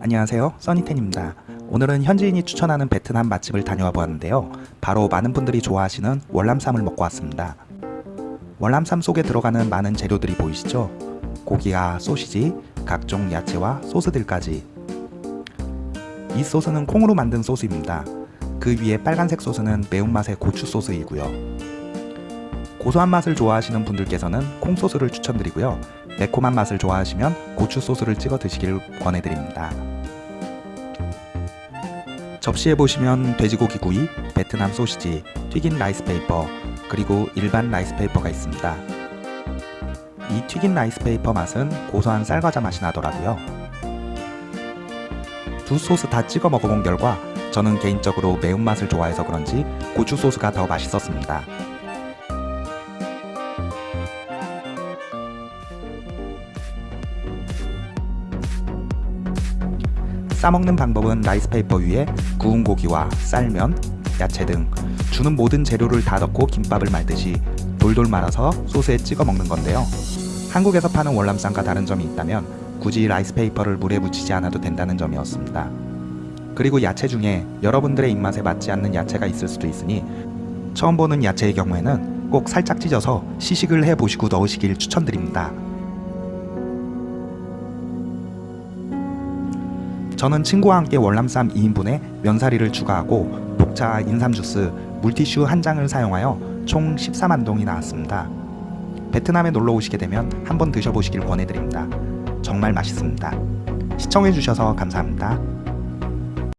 안녕하세요. 써니텐입니다. 오늘은 현지인이 추천하는 베트남 맛집을 다녀와 보았는데요. 바로 많은 분들이 좋아하시는 월남쌈을 먹고 왔습니다. 월남쌈 속에 들어가는 많은 재료들이 보이시죠? 고기와 소시지, 각종 야채와 소스들까지. 이 소스는 콩으로 만든 소스입니다. 그 위에 빨간색 소스는 매운맛의 고추 소스이고요. 고소한 맛을 좋아하시는 분들께서는 콩소스를 추천드리고요 매콤한 맛을 좋아하시면 고추 소스를 찍어 드시길 권해드립니다. 접시에 보시면 돼지고기 구이, 베트남 소시지, 튀긴 라이스페이퍼, 그리고 일반 라이스페이퍼가 있습니다. 이 튀긴 라이스페이퍼 맛은 고소한 쌀과자 맛이 나더라고요. 두 소스 다 찍어 먹어본 결과 저는 개인적으로 매운맛을 좋아해서 그런지 고추 소스가 더 맛있었습니다. 싸먹는 방법은 라이스페이퍼 위에 구운 고기와 쌀면, 야채 등 주는 모든 재료를 다 넣고 김밥을 말듯이 돌돌 말아서 소스에 찍어 먹는 건데요. 한국에서 파는 월남쌈과 다른 점이 있다면 굳이 라이스페이퍼를 물에 묻히지 않아도 된다는 점이었습니다. 그리고 야채 중에 여러분들의 입맛에 맞지 않는 야채가 있을 수도 있으니 처음 보는 야채의 경우에는 꼭 살짝 찢어서 시식을 해보시고 넣으시길 추천드립니다. 저는 친구와 함께 월남쌈 2인분에 면사리를 추가하고 녹차 인삼 주스, 물티슈 한 장을 사용하여 총 14만 동이 나왔습니다. 베트남에 놀러 오시게 되면 한번 드셔보시길 권해드립니다. 정말 맛있습니다. 시청해주셔서 감사합니다.